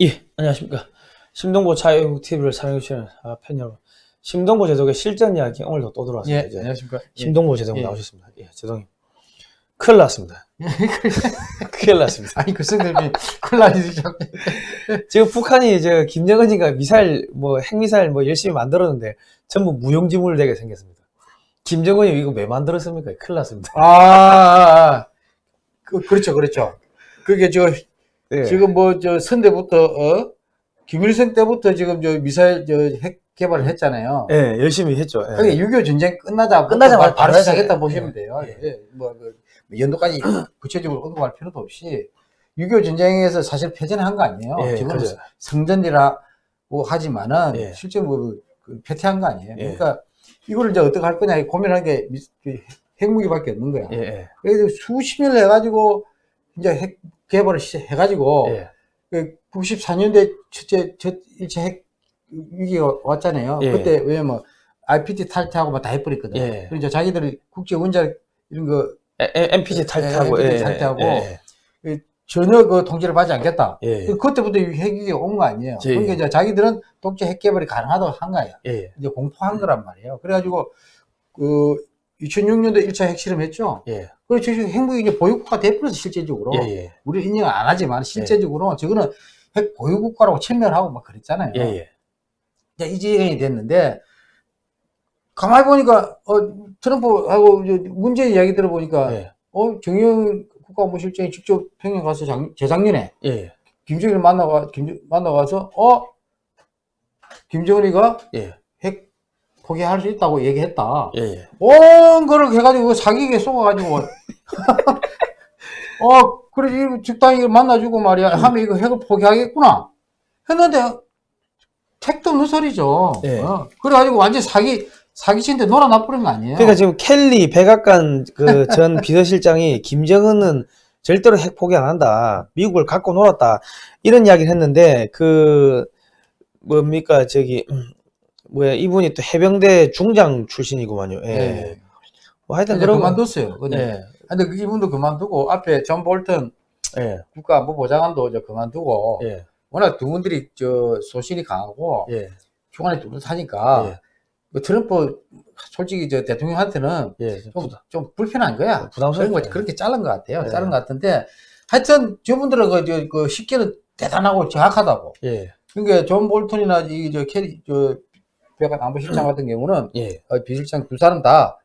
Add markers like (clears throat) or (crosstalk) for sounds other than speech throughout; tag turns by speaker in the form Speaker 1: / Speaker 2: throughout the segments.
Speaker 1: 예, 안녕하십니까. 심동보 자유국 TV를 사랑해주시는 아, 팬 여러분. 심동보 제독의 실전 이야기 오늘도 또 들어왔습니다.
Speaker 2: 예,
Speaker 1: 이제
Speaker 2: 안녕하십니까.
Speaker 1: 심동보 제독
Speaker 2: 예.
Speaker 1: 나오셨습니다. 예, 제독님. 큰일 났습니다. (laughs) 큰일 났습니다.
Speaker 2: 아니, 그 성대님이 큰일 나시죠. (laughs)
Speaker 1: 지금 북한이 이제 김정은이가 미사일, 뭐 핵미사일 뭐 열심히 만들었는데 전부 무용지물 되게 생겼습니다. 김정은이 이거 왜 만들었습니까? 큰일 났습니다.
Speaker 2: 아, 아, 아. 그, 그렇죠, 그렇죠. 그게 저,
Speaker 1: 예.
Speaker 2: 지금 뭐, 저, 선대부터, 어? 김일성 때부터 지금 저 미사일, 저, 핵 개발을 했잖아요.
Speaker 1: 예, 열심히 했죠. 예.
Speaker 2: 그게 6.25 전쟁 끝나자,
Speaker 1: 끝나자마자
Speaker 2: 바로 시작했다
Speaker 1: 시작-
Speaker 2: 보시면
Speaker 1: 예.
Speaker 2: 돼요.
Speaker 1: 예.
Speaker 2: 예. 뭐, 그, 연도까지 (clears throat) 구체적으로 언급할 필요도 없이 6.25 전쟁에서 사실 패전한 거 아니에요.
Speaker 1: 예,
Speaker 2: 지금
Speaker 1: 그죠.
Speaker 2: 성전이라고 하지만은
Speaker 1: 예.
Speaker 2: 실제 뭐 그, 패퇴한 거 아니에요.
Speaker 1: 예.
Speaker 2: 그러니까 이거를 이제 어떻게 할 거냐 고민하는 게 미- 그 핵무기밖에 없는 거야. 그래서 수십 년을 해가지고 이제 핵 개발을 시- 해가지고
Speaker 1: 예.
Speaker 2: 그 94년대 첫째 첫 일차 핵 위기가 왔잖아요.
Speaker 1: 예.
Speaker 2: 그때 왜냐면 IPT 탈퇴하고 막 다 해버렸거든.
Speaker 1: 예.
Speaker 2: 그래서 이제 자기들이 국제 원자 이런 거
Speaker 1: 에- 에- MPG 탈퇴하고,
Speaker 2: 예,
Speaker 1: 예,
Speaker 2: MPG
Speaker 1: 예,
Speaker 2: 탈퇴하고
Speaker 1: 예,
Speaker 2: 전혀 그 통제를 받지 않겠다.
Speaker 1: 예, 예.
Speaker 2: 그때부터 이 핵위기가 온 거 아니에요.
Speaker 1: 예.
Speaker 2: 그러니까 이제 자기들은 독재 핵 개발이 가능하다고 한 거야.
Speaker 1: 예, 예.
Speaker 2: 이제 공포한 거란 말이에요. 그래가지고 그 2006년도 1차 핵실험 했죠.
Speaker 1: 예,
Speaker 2: 그래서 지금 핵무기 이제 보유국가 돼버려서 실제적으로
Speaker 1: 예, 예.
Speaker 2: 우리 인정을 안 하지만 실제적으로 저거는 핵 보유국가라고 천명하고 막 그랬잖아요.
Speaker 1: 예, 예.
Speaker 2: 이제 이 지경이 됐는데 가만히 보니까 어, 트럼프하고 문제 이야기 들어보니까
Speaker 1: 예,
Speaker 2: 어 정영 국가안보실장이 직접 평양 가서 작, 재작년에
Speaker 1: 예,
Speaker 2: 김정일을 만나가 김 만나가서 어 김정은이가
Speaker 1: 예,
Speaker 2: 핵 포기할 수 있다고 얘기했다.
Speaker 1: 예, 예.
Speaker 2: 온 거를 해가지고 사기에 속아가지고 (laughs) 어 그래 이 적당히 만나주고 말이야 하면 이거 핵을 포기하겠구나 했는데 택도 없는 소리죠.
Speaker 1: 예.
Speaker 2: 어, 그래가지고 완전 사기 사기친데 놀아나버린 거 아니에요?
Speaker 1: 그러니까 지금 켈리 백악관 그 전 (laughs) 비서실장이 김정은은 절대로 핵 포기 안 한다. 미국을 갖고 놀았다. 이런 이야기를 했는데 그 뭡니까 저기 음, 뭐야 이분이 또 해병대 중장 출신이구만요. 예.
Speaker 2: 예.
Speaker 1: 뭐 하여튼 그런
Speaker 2: 그만뒀어요. 근데,
Speaker 1: 예.
Speaker 2: 근데 그 이분도 그만두고 앞에 존 볼턴
Speaker 1: 예.
Speaker 2: 국가안보보좌관도 이제 그만두고
Speaker 1: 예.
Speaker 2: 워낙 두 분들이 저 소신이 강하고
Speaker 1: 예.
Speaker 2: 주관이 뚜렷하니까
Speaker 1: 예.
Speaker 2: 뭐 트럼프 솔직히 저 대통령한테는
Speaker 1: 예.
Speaker 2: 좀, 좀 불편한 거야. 그런 거 그렇게 자른 것 같아요.
Speaker 1: 네.
Speaker 2: 자른 것 같은데 하여튼 저분들은 그, 저, 그 쉽게는 대단하고 정확하다고.
Speaker 1: 예.
Speaker 2: 그러니까 존 볼턴이나 이저 캐리 저 백악 안보실장 같은 경우는
Speaker 1: 예.
Speaker 2: 어, 비실장 두 사람 다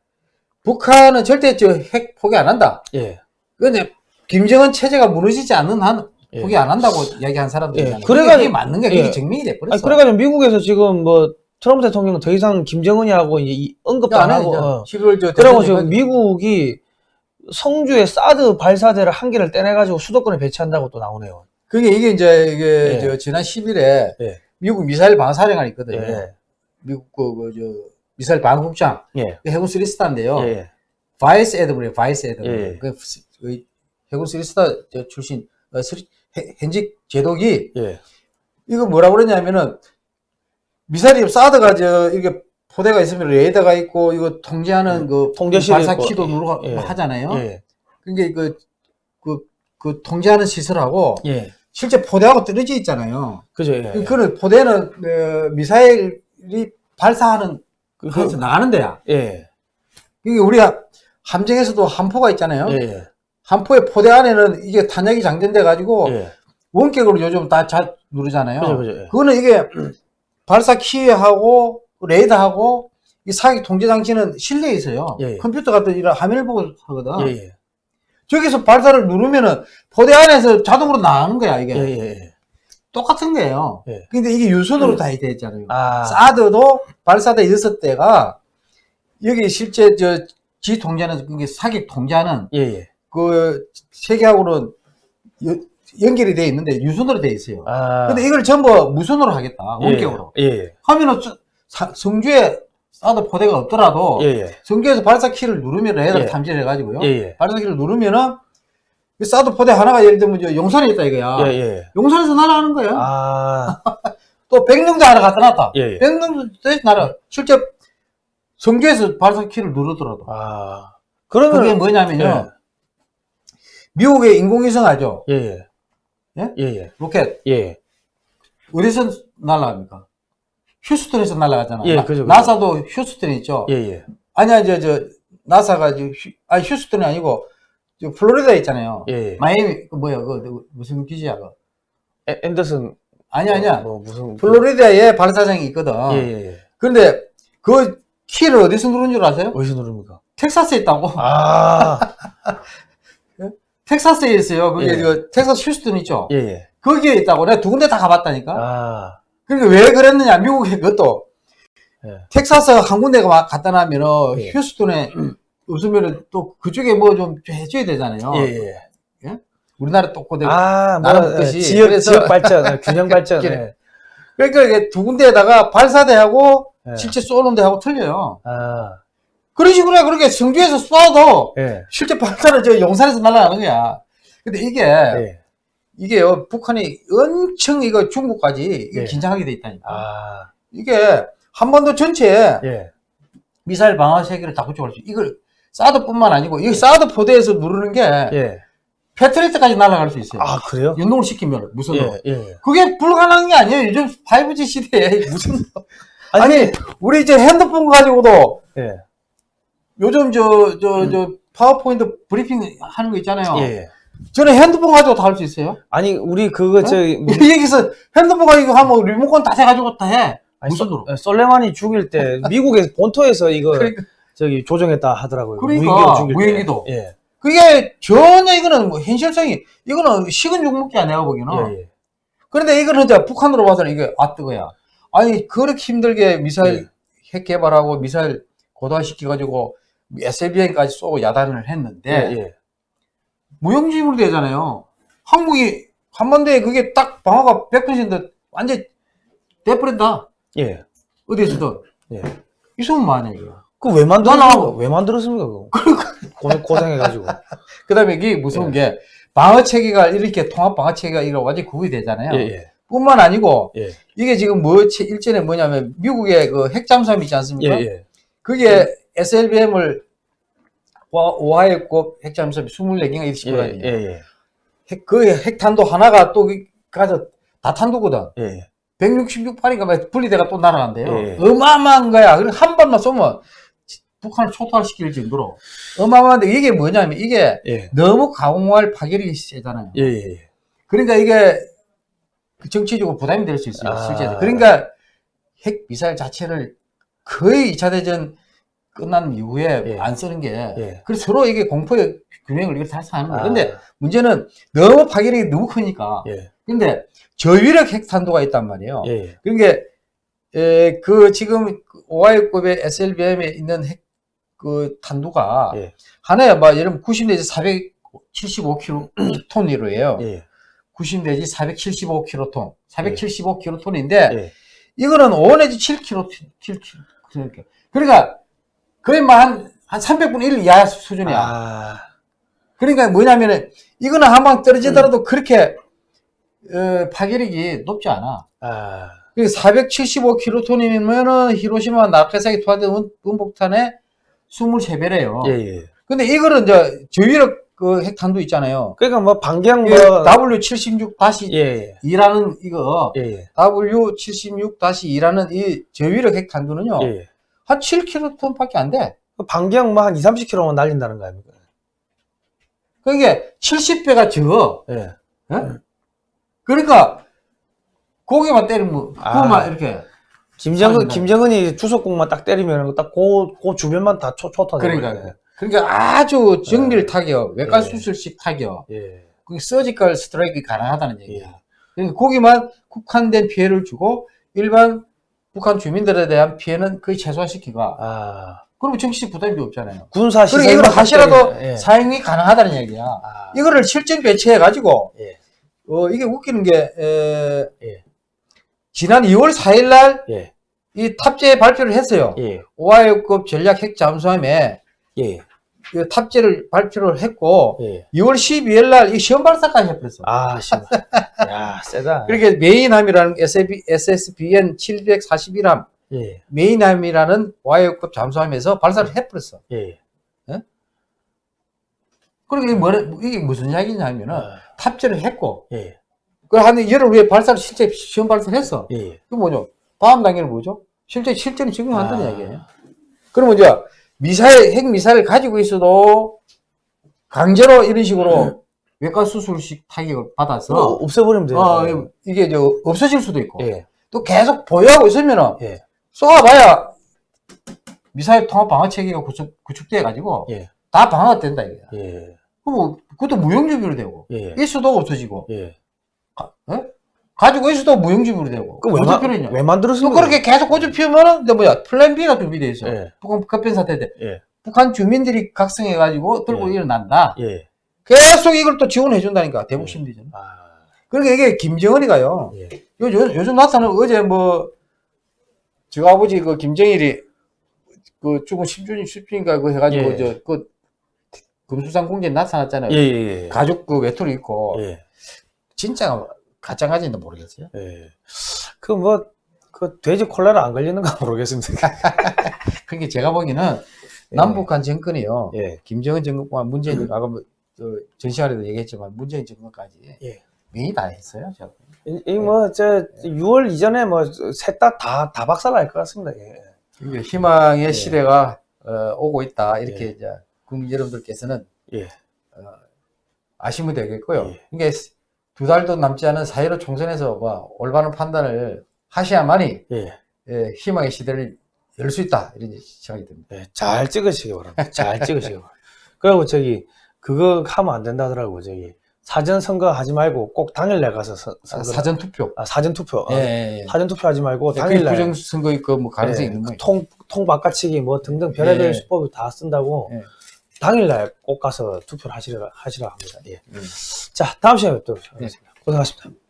Speaker 2: 북한은 절대 저 핵 포기 안 한다.
Speaker 1: 예.
Speaker 2: 근데 김정은 체제가 무너지지 않는 한
Speaker 1: 예.
Speaker 2: 포기 안 한다고 이야기한 사람들이잖아요.
Speaker 1: 예.
Speaker 2: 그래가
Speaker 1: 그래가지고-
Speaker 2: 맞는 거야. 그게
Speaker 1: 예.
Speaker 2: 증명이 돼
Speaker 1: 아니,
Speaker 2: 버렸어.
Speaker 1: 그래가지고 미국에서 지금 뭐 트럼프 대통령은 더 이상 김정은이하고 이제 이 언급도 안 하고 어.
Speaker 2: 11월 저 대선에
Speaker 1: 지금 미국이 성주에 사드 발사대를 한 개를 떼내가지고 수도권에 배치한다고 또 나오네요.
Speaker 2: 그게 이게 이제 이게
Speaker 1: 예.
Speaker 2: 저 지난 10일에
Speaker 1: 예.
Speaker 2: 미국 미사일 방어사령관이 있거든요.
Speaker 1: 예.
Speaker 2: 미국 그, 그, 저, 미사일 방어국장,
Speaker 1: 예.
Speaker 2: 그 해군 three star인데요.
Speaker 1: 예.
Speaker 2: vice admiral이에요, vice admiral.
Speaker 1: 예.
Speaker 2: 그, 그 해군 three star 저 출신, 어, three, 해- 현직 제독이,
Speaker 1: 예.
Speaker 2: 이거 뭐라고 그러냐면은, 미사일이 사드가 저, 이렇게 포대가 있으면 레이더가 있고, 이거 통제하는 그,
Speaker 1: 음. 통제실이
Speaker 2: 발사
Speaker 1: 있고,
Speaker 2: 키도
Speaker 1: 예.
Speaker 2: 누르고
Speaker 1: 예.
Speaker 2: 하잖아요.
Speaker 1: 예.
Speaker 2: 그게 그, 그, 그 통제하는 시설하고,
Speaker 1: 예.
Speaker 2: 실제 포대하고 떨어져 있잖아요.
Speaker 1: 그죠. 예.
Speaker 2: 그거는 포대는, 어, 미사일이 발사하는, 그래서 나가는 데야.
Speaker 1: 예.
Speaker 2: 이게 우리가 함정에서도 함포가 있잖아요.
Speaker 1: 예.
Speaker 2: 함포의 포대 안에는 이게 탄약이 장전돼 가지고
Speaker 1: 예.
Speaker 2: 원격으로 요즘 다 잘 누르잖아요.
Speaker 1: 그죠. 그죠. 예.
Speaker 2: 거는 이게 발사 키하고 레이더하고 이 사기 통제 장치는 실내에 있어요.
Speaker 1: 예, 예.
Speaker 2: 컴퓨터 같은 이런 화면을 보고 하거든.
Speaker 1: 예. 예.
Speaker 2: 저기서 발사를 누르면은 포대 안에서 자동으로 나가는 거야 이게.
Speaker 1: 예. 예.
Speaker 2: 똑같은 거예요.
Speaker 1: 예.
Speaker 2: 근데 이게 유선으로 다 되어 있잖아요.
Speaker 1: 아.
Speaker 2: 사드도 발사대 여섯 대가 여기 실제 저지 통제는 그게 사기 통제하는
Speaker 1: 예. 예.
Speaker 2: 그 세계하고는 여- 연결이 돼 있는데 유선으로 돼 있어요.
Speaker 1: 아.
Speaker 2: 근데 이걸 전부 무선으로 하겠다.
Speaker 1: 예.
Speaker 2: 원격으로.
Speaker 1: 예.
Speaker 2: 하면은 저- 사- 성주에 사드 포대가 없더라도
Speaker 1: 예. 예.
Speaker 2: 성주에서 발사 키를 누르면 레이더
Speaker 1: 예.
Speaker 2: 탐지를 해가지고요.
Speaker 1: 예. 예.
Speaker 2: 발사 키를 누르면은 그 사드 포대 하나가 예를 들면 저 용산에 있다 이거야.
Speaker 1: 예. 예.
Speaker 2: 용산에서 날아가는 거야.
Speaker 1: 아. (laughs)
Speaker 2: 또 백령도 하나 갖다 놨다.
Speaker 1: 예. 예.
Speaker 2: 백령도 날아. 실제 성주에서 발사 키를 누르더라도.
Speaker 1: 아. 그러면
Speaker 2: 그게 뭐냐면요.
Speaker 1: 예.
Speaker 2: 미국의 인공위성 하죠.
Speaker 1: 예. 예.
Speaker 2: 예?
Speaker 1: 예. 예.
Speaker 2: 로켓.
Speaker 1: 예.
Speaker 2: 어디서 날아갑니까? 휴스턴에서 날아가잖아.
Speaker 1: 예,
Speaker 2: 나-
Speaker 1: 그죠, 그죠.
Speaker 2: 나사도 휴스턴에 있죠.
Speaker 1: 예, 예.
Speaker 2: 아니야, 저, 저, 나사가, 저, 휴, 아, 휴스턴이 아니고, 저, 플로리다에 있잖아요.
Speaker 1: 예, 예.
Speaker 2: 마이애미, 그 뭐야, 그, 그 무슨 기지야, 그.
Speaker 1: 애- 앤더슨.
Speaker 2: 아니 야, 아니야.
Speaker 1: 뭐, 무슨.
Speaker 2: 플로리다에 발사장이 있거든.
Speaker 1: 예, 예, 예.
Speaker 2: 그런데, 그 키를 어디서 누른 줄 아세요?
Speaker 1: 어디서 누릅니까?
Speaker 2: 텍사스에 있다고.
Speaker 1: 아, (laughs)
Speaker 2: 텍사스에 있어요. 그게
Speaker 1: 예.
Speaker 2: 그 텍사스 휴스턴 있죠.
Speaker 1: 예, 예.
Speaker 2: 거기에 있다고. 내가 두 군데 다 가봤다니까.
Speaker 1: 아,
Speaker 2: 그러니까 왜 그랬느냐, 미국에 그것도.
Speaker 1: 예.
Speaker 2: 텍사스 한 군데가 놔면은
Speaker 1: 예.
Speaker 2: 휴스턴에 없으면은 또 그쪽에 뭐 좀 해줘야 되잖아요.
Speaker 1: 예, 예.
Speaker 2: 우리나라 또 그대로.
Speaker 1: 아, 뭐,
Speaker 2: 나름
Speaker 1: 예,
Speaker 2: 뜻이.
Speaker 1: 지역,
Speaker 2: 그래서-
Speaker 1: 지역 발전, 예, 균형 (laughs) 발전. 예.
Speaker 2: 그러니까 이게 두 군데에다가 발사대하고
Speaker 1: 예.
Speaker 2: 실제 쏘는 데하고 틀려요.
Speaker 1: 아,
Speaker 2: 그런 식으로 해. 그렇게 성주에서 쏴도
Speaker 1: 예.
Speaker 2: 실제 발사는 저 용산에서 날아가는 거야. 근데 이게,
Speaker 1: 예.
Speaker 2: 이게요, 북한이 엄청 이거 중국까지 이게
Speaker 1: 예.
Speaker 2: 긴장하게 돼 있다니까.
Speaker 1: 아,
Speaker 2: 이게 한반도 전체에
Speaker 1: 예.
Speaker 2: 미사일 방어 세계를 다 구축할 수, 이걸 사드뿐만 아니고, 이 사드 포대에서 누르는 게
Speaker 1: 예.
Speaker 2: 패트리트까지 날아갈 수 있어요.
Speaker 1: 아, 그래요?
Speaker 2: 연동을 시키면 무슨
Speaker 1: 예, 예.
Speaker 2: 그게 불가능한 게 아니에요. 요즘 5G 시대에 (laughs) 무슨
Speaker 1: 아니,
Speaker 2: 아니 우리 이제 핸드폰 가지고도
Speaker 1: 예.
Speaker 2: 요즘 저 저저 파워포인트 브리핑 하는 거 있잖아요.
Speaker 1: 예.
Speaker 2: 저는 핸드폰 가지고 다 할 수 있어요.
Speaker 1: 아니, 우리 그거, 저,
Speaker 2: 여기서 핸드폰 가지고 하면 리모컨 다 해가지고 다 해. 무슨
Speaker 1: 소-
Speaker 2: 도로?
Speaker 1: 예, 솔레마니 죽일 때 미국의 본토에서 이거
Speaker 2: 그러니까,
Speaker 1: 저기 조정했다 하더라고요.
Speaker 2: 그러니까,
Speaker 1: 무인기로.
Speaker 2: 무인기도.
Speaker 1: 예.
Speaker 2: 그게 전혀 이거는 뭐 현실성이 이거는 식은 죽 먹기야 내가 보기에는.
Speaker 1: 예, 예.
Speaker 2: 그런데 이거는 이제 북한으로 봐서는 이게 아 뜨거야. 아니 그렇게 힘들게 미사일
Speaker 1: 예.
Speaker 2: 핵 개발하고 미사일 고도화시켜 가지고 SLBM까지 쏘고 야단을 했는데
Speaker 1: 예, 예.
Speaker 2: 무용지물로 되잖아요. 한국이 한반도에 그게 딱 방어가 100% 완전 돼버린다.
Speaker 1: 예.
Speaker 2: 어디에서든.
Speaker 1: 예.
Speaker 2: 있으면 뭐하냐 이거.
Speaker 1: 그 왜 만들었,
Speaker 2: 나는-
Speaker 1: 왜 만들었습니까, 그거? 고생, 고생 해가지고. (laughs)
Speaker 2: 그 다음에 이게 무서운 게 방어 체계가 이렇게 통합 방어 체계가 이렇게 완전 구비 되잖아요.
Speaker 1: 예, 예.
Speaker 2: 뿐만 아니고
Speaker 1: 예.
Speaker 2: 이게 지금 뭐 체- 일전에 뭐냐면 미국의 그 핵잠수함 있지
Speaker 1: 예,
Speaker 2: 않습니까?
Speaker 1: 예.
Speaker 2: 그게 SLBM을 오하이급 핵잠수함이 24개가
Speaker 1: 예,
Speaker 2: 이렇게 예,
Speaker 1: 예, 예.
Speaker 2: 핵, 그 핵탄도 하나가 또 가서 다 탄도거든.
Speaker 1: 예, 예.
Speaker 2: 166발인가 막 분리대가 또 날아간대요.
Speaker 1: 예.
Speaker 2: 어마어마한 거야. 그리고 한 발만 쏘면 북한을 초토화시킬 정도로 어마어마한데 이게 뭐냐면 이게
Speaker 1: 예.
Speaker 2: 너무 강화할 파괴력이 세잖아요.
Speaker 1: 예, 예, 예.
Speaker 2: 그러니까 이게 정치적으로 부담이 될 수 있어요.
Speaker 1: 아.
Speaker 2: 실제로. 그러니까 핵 미사일 자체를 거의 2차 대전 끝난 이후에
Speaker 1: 예.
Speaker 2: 안 쓰는 게
Speaker 1: 예.
Speaker 2: 그래서 서로 이게 공포의 균형을 이렇게 달성하는 거예요.
Speaker 1: 아.
Speaker 2: 근데 문제는 너무 파괴력이 너무 크니까.
Speaker 1: 예,
Speaker 2: 근데 저위력 핵탄도가 있단 말이에요. 그러니까 에, 그 지금 오하이급의 SLBM에 있는 핵 그 탄두가
Speaker 1: 예.
Speaker 2: 하나에 막 예를 들면 90 내지 475kg톤이로예요. (clears throat)
Speaker 1: 예,
Speaker 2: 90 내지 475kg톤,
Speaker 1: 예.
Speaker 2: 475kg톤인데
Speaker 1: 예.
Speaker 2: 이거는 5 내지 7kg, 7kg. 그러니까 거의 뭐한한 300분의 1 이하 수준이야.
Speaker 1: 아,
Speaker 2: 그러니까 뭐냐면은 이거는 한 방 떨어지더라도 그렇게 어, 파괴력이 높지 않아.
Speaker 1: 아,
Speaker 2: 475kg톤이면은 히로시마 나카사키 투하된 운- 운복탄의 23배래요.
Speaker 1: 예, 예.
Speaker 2: 근데 이거는 이제 저위력 그 핵탄두 있잖아요.
Speaker 1: 그러니까 뭐, 반경 뭐,
Speaker 2: W76 다시
Speaker 1: 예, 예.
Speaker 2: 2라는 이거
Speaker 1: 예, 예.
Speaker 2: W76 다시 2라는 이 저위력 핵탄두는요.
Speaker 1: 예, 예.
Speaker 2: 한 7kg톤밖에 안 돼.
Speaker 1: 그 반경 뭐 한 2, 30km만 날린다는 거 아닙니까?
Speaker 2: 그게 70배가 적어.
Speaker 1: 예.
Speaker 2: 예? 그러니까 고개만 때리면
Speaker 1: 아.
Speaker 2: 그거만 이렇게
Speaker 1: 김정은. 김정은이 주석공만 딱 때리면 딱 그, 그 주변만 다 초, 초타.
Speaker 2: 그러니까 그러니까 아주 정밀 타격, 외과
Speaker 1: 네.
Speaker 2: 수술식 타격,
Speaker 1: 예.
Speaker 2: 그 서지컬 스트라이크 가능하다는 얘기야.
Speaker 1: 예.
Speaker 2: 그러니까 거기만 국한된 피해를 주고 일반 북한 주민들에 대한 피해는 거의 최소화시키고
Speaker 1: 아,
Speaker 2: 그러면 정치적 부담이 없잖아요.
Speaker 1: 군사
Speaker 2: 그리고
Speaker 1: 시설.
Speaker 2: 이걸 하시라도
Speaker 1: 예.
Speaker 2: 사용이 가능하다는 얘기야.
Speaker 1: 아,
Speaker 2: 이거를 실전 배치해 가지고
Speaker 1: 예.
Speaker 2: 어 이게 웃기는 게 에,
Speaker 1: 예.
Speaker 2: 지난 2월 4일 날이
Speaker 1: 예.
Speaker 3: 탑재 발표를 했어요.
Speaker 1: 예.
Speaker 3: 오하이오급 전략 핵 잠수함에
Speaker 1: 예.
Speaker 3: 그 탑재를 발표를 했고
Speaker 1: 예.
Speaker 3: 2월 12일 날 이 시험 발사까지 해버렸어.
Speaker 1: 아, 씨. 야, 세다. (laughs)
Speaker 3: 그렇게 메인함이라는 SB, SSBN 741함
Speaker 1: 예.
Speaker 3: 메인함이라는 오하이오급 잠수함에서 발사를 해버렸어.
Speaker 1: 예.
Speaker 3: 그러니까 이게, 뭐, 이게 무슨 이야기냐면은
Speaker 1: 아,
Speaker 3: 탑재를 했고
Speaker 1: 예.
Speaker 2: 그한 열흘 후에 발사를 실제 시험 발사를 했어.
Speaker 1: 예, 예.
Speaker 2: 그 뭐죠? 다음 단계는 뭐죠? 실제 실제는 적용한다는
Speaker 1: 아.
Speaker 2: 이야기예요. 그러면 이제 미사일 핵 미사일 가지고 있어도 강제로 이런 식으로 외과 수술식 타격을 받아서
Speaker 1: 어, 없애버리면 돼요.
Speaker 2: 어, 이게 저 없어질 수도 있고
Speaker 1: 예,
Speaker 2: 또 계속 보유하고 있으면은
Speaker 1: 예.
Speaker 2: 쏘아봐야 미사일 통합 방어 체계가 구축, 구축돼 가지고
Speaker 1: 예.
Speaker 2: 다 방어가 된다 이거야.
Speaker 1: 예,
Speaker 2: 그럼 그것도 무용지물이 되고
Speaker 1: 예,
Speaker 2: 있어도 없어지고
Speaker 1: 예.
Speaker 2: 가, 어? 가지고 있어도 무용지물이 되고
Speaker 1: 그왜
Speaker 2: 필요있냐?
Speaker 1: 왜?
Speaker 2: 또 그렇게 계속 고집 피우면은 뭐야 플랜 B가 준비돼 있어.
Speaker 1: 예,
Speaker 2: 북한 급변 사태 때
Speaker 1: 예,
Speaker 2: 북한 주민들이 각성해 가지고 들고
Speaker 1: 예.
Speaker 2: 일어난다.
Speaker 1: 예.
Speaker 2: 계속 이걸 또 지원해 준다니까 대북 심리전.
Speaker 1: 아,
Speaker 2: 그러니까 이게 김정은이가요.
Speaker 1: 예,
Speaker 2: 요, 요, 요즘 나타나는 어제 뭐, 저 아버지 그 김정일이 그 죽은 10주년, 10주년인가 그 해가지고
Speaker 1: 예.
Speaker 2: 저그 금수산 공주에 나타났잖아요.
Speaker 1: 예, 예,
Speaker 2: 가죽 그 외투를 입고.
Speaker 1: 예,
Speaker 2: 진짜 가짜가지인지 모르겠어요.
Speaker 1: 예. 그 뭐, 그 돼지 콜라를 안 걸리는가 (laughs) 모르겠습니다. (laughs)
Speaker 2: 그게 제가 보기에는 남북한 정권이요.
Speaker 1: 예,
Speaker 2: 김정은 정권과 문재인, 아까 뭐, 저, 전 시간에도 얘기했지만 문재인 정권까지
Speaker 1: 예.
Speaker 2: 명이 다 했어요. 제가.
Speaker 1: 이, 이 뭐, 저, 6월 이전에 뭐, 셋 다, 다, 다 박살 날 것 같습니다. 예.
Speaker 2: 희망의
Speaker 1: 예.
Speaker 2: 시대가 어, 오고 있다. 이렇게
Speaker 1: 예.
Speaker 2: 이제 국민 여러분들께서는
Speaker 1: 예.
Speaker 2: 어, 아시면 되겠고요.
Speaker 1: 예.
Speaker 2: 이게 두 달도 남지 않은 4.15 총선에서 뭐 올바른 판단을 하셔야만이
Speaker 1: 예.
Speaker 2: 예, 희망의 시대를 열 수 있다. 이런 생각이 듭니다.
Speaker 1: 예, 잘 찍으시기 바랍니다. 잘 찍으시기 바랍니다. 그리고 저기, 그거 하면 안 된다더라고, 저기. 사전 선거 하지 말고 꼭 당일날 가서 선,
Speaker 2: 아,
Speaker 1: 선거.
Speaker 2: 사전 투표.
Speaker 1: 아, 사전 투표.
Speaker 2: 예,
Speaker 1: 어,
Speaker 2: 예, 예.
Speaker 1: 사전 투표 하지 말고
Speaker 2: 그게
Speaker 1: 당일날.
Speaker 2: 부정 선거 있고 뭐 가능성이
Speaker 1: 예,
Speaker 2: 있는 거예요.
Speaker 1: 통, 통 바꿔치기 뭐 등등 별의별
Speaker 2: 예.
Speaker 1: 수법을 다 쓴다고
Speaker 2: 예.
Speaker 1: 당일날 꼭 가서 투표를 하시라, 하시라 합니다. 예.
Speaker 2: 음.
Speaker 1: 자, 다음 시간에 또 뵙겠습니다. 고생하셨습니다.